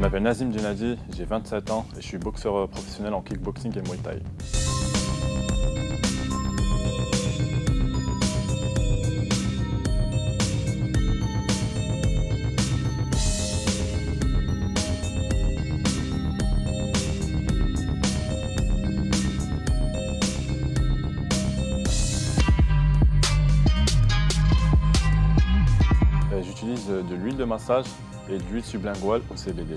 Je m'appelle Nazim Djenadi, j'ai 27 ans et je suis boxeur professionnel en kickboxing et muay thai. Euh, j'utilise de l'huile de massage et de l'huile sublinguale au CBD.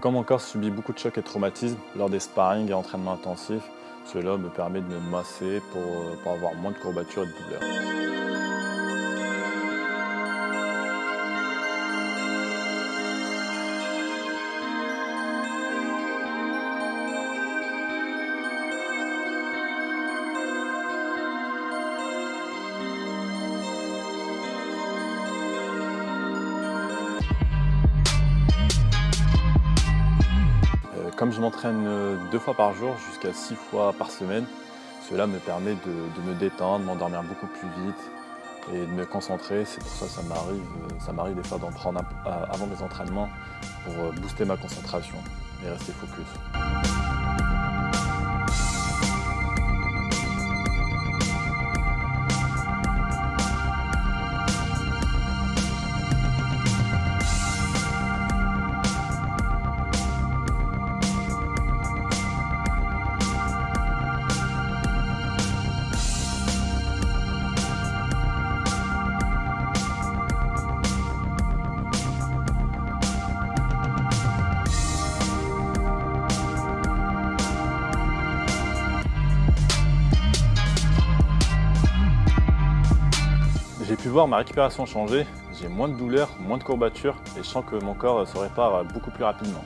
Comme mon corps subit beaucoup de chocs et traumatismes lors des sparring et entraînements intensifs, cela me permet de me masser pour, pour avoir moins de courbatures et de douleurs. Comme je m'entraîne euh, deux fois par jour jusqu'à six fois par semaine, cela me permet de, me détendre, m'endormir beaucoup plus vite et de me concentrer. C'est pour ça que ça m'arrive, euh, ça m'arrive d'en prendre avant mes entraînements pour euh, booster ma concentration et rester focus. J'ai pu voir ma récupération changer, j'ai moins de douleurs, moins de courbatures et je sens que mon corps se répare beaucoup plus rapidement.